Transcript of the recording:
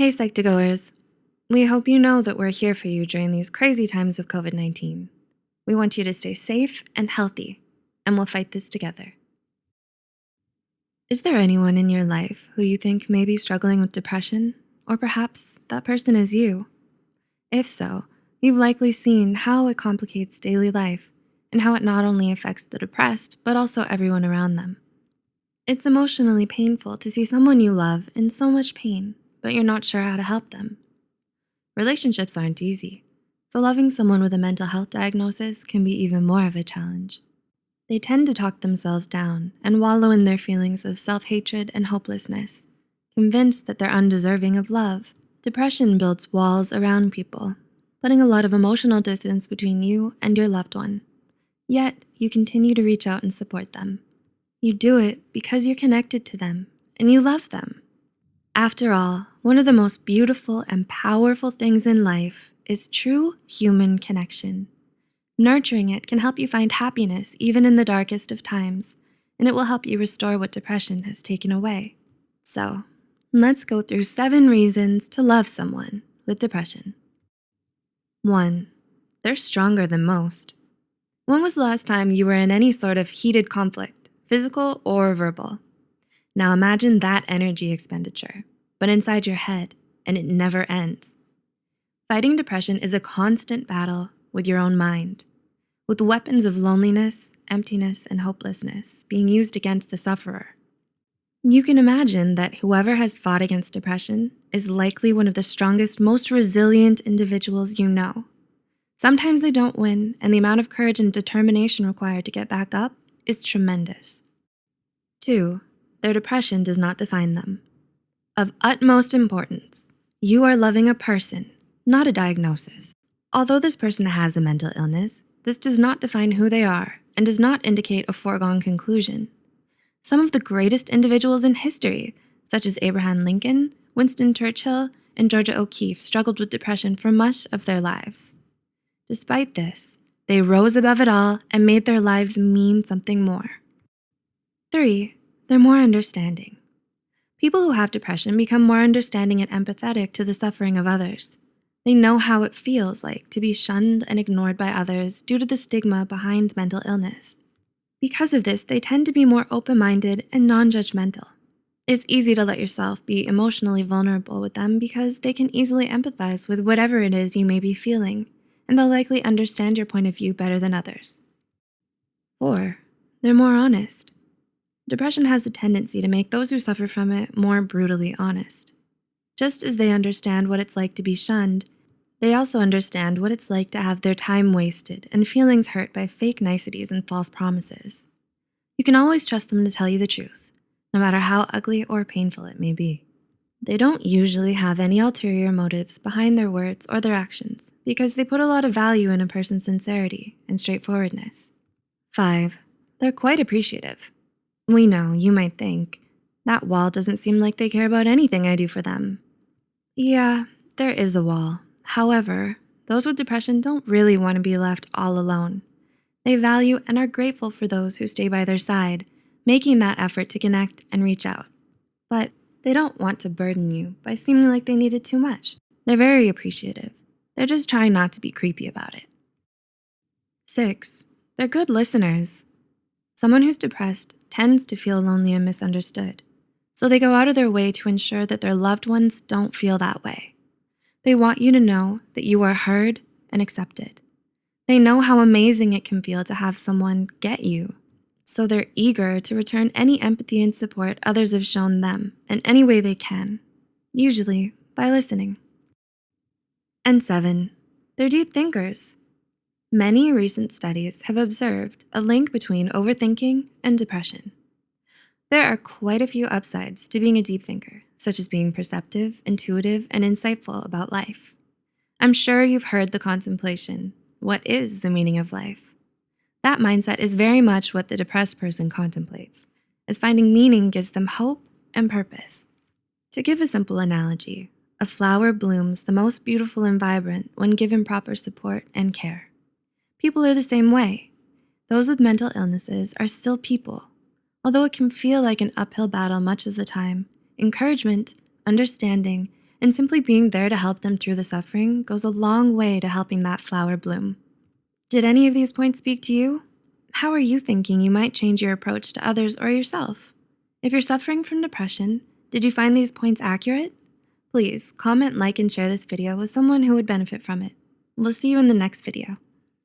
Hey, Psych2Goers. We hope you know that we're here for you during these crazy times of COVID-19. We want you to stay safe and healthy, and we'll fight this together. Is there anyone in your life who you think may be struggling with depression? Or perhaps that person is you? If so, you've likely seen how it complicates daily life and how it not only affects the depressed, but also everyone around them. It's emotionally painful to see someone you love in so much pain, but you're not sure how to help them. Relationships aren't easy, so loving someone with a mental health diagnosis can be even more of a challenge. They tend to talk themselves down and wallow in their feelings of self-hatred and hopelessness, convinced that they're undeserving of love. Depression builds walls around people, putting a lot of emotional distance between you and your loved one. Yet, you continue to reach out and support them. You do it because you're connected to them and you love them. After all, one of the most beautiful and powerful things in life is true human connection. Nurturing it can help you find happiness even in the darkest of times, and it will help you restore what depression has taken away. So let's go through seven reasons to love someone with depression. One, they're stronger than most. When was the last time you were in any sort of heated conflict, physical or verbal? Now imagine that energy expenditure, but inside your head, and it never ends. Fighting depression is a constant battle with your own mind, with weapons of loneliness, emptiness, and hopelessness being used against the sufferer. You can imagine that whoever has fought against depression is likely one of the strongest, most resilient individuals you know. Sometimes they don't win, and the amount of courage and determination required to get back up is tremendous. Two, their depression does not define them. Of utmost importance, you are loving a person, not a diagnosis. Although this person has a mental illness, this does not define who they are and does not indicate a foregone conclusion. Some of the greatest individuals in history, such as Abraham Lincoln, Winston Churchill, and Georgia O'Keeffe struggled with depression for much of their lives. Despite this, they rose above it all and made their lives mean something more. Three, they're more understanding. People who have depression become more understanding and empathetic to the suffering of others. They know how it feels like to be shunned and ignored by others due to the stigma behind mental illness. Because of this, they tend to be more open-minded and non-judgmental. It's easy to let yourself be emotionally vulnerable with them because they can easily empathize with whatever it is you may be feeling, and they'll likely understand your point of view better than others. Four, they're more honest. Depression has the tendency to make those who suffer from it more brutally honest. Just as they understand what it's like to be shunned, they also understand what it's like to have their time wasted and feelings hurt by fake niceties and false promises. You can always trust them to tell you the truth, no matter how ugly or painful it may be. They don't usually have any ulterior motives behind their words or their actions because they put a lot of value in a person's sincerity and straightforwardness. Five, they're quite appreciative. We know, you might think, that wall doesn't seem like they care about anything I do for them. Yeah, there is a wall, However, those with depression don't really want to be left all alone. They value and are grateful for those who stay by their side, making that effort to connect and reach out. But they don't want to burden you by seeming like they needed too much. They're very appreciative. They're just trying not to be creepy about it. Six, they're good listeners. Someone who's depressed tends to feel lonely and misunderstood, so they go out of their way to ensure that their loved ones don't feel that way. They want you to know that you are heard and accepted. They know how amazing it can feel to have someone get you. So they're eager to return any empathy and support others have shown them in any way they can, usually by listening. And seven, they're deep thinkers. Many recent studies have observed a link between overthinking and depression. There are quite a few upsides to being a deep thinker, such as being perceptive, intuitive, and insightful about life. I'm sure you've heard the contemplation, what is the meaning of life? That mindset is very much what the depressed person contemplates, as finding meaning gives them hope and purpose. To give a simple analogy, a flower blooms the most beautiful and vibrant when given proper support and care. People are the same way. Those with mental illnesses are still people Although it can feel like an uphill battle much of the time, encouragement, understanding, and simply being there to help them through the suffering goes a long way to helping that flower bloom. Did any of these points speak to you? How are you thinking you might change your approach to others or yourself? If you're suffering from depression, did you find these points accurate? Please comment, like, and share this video with someone who would benefit from it. We'll see you in the next video.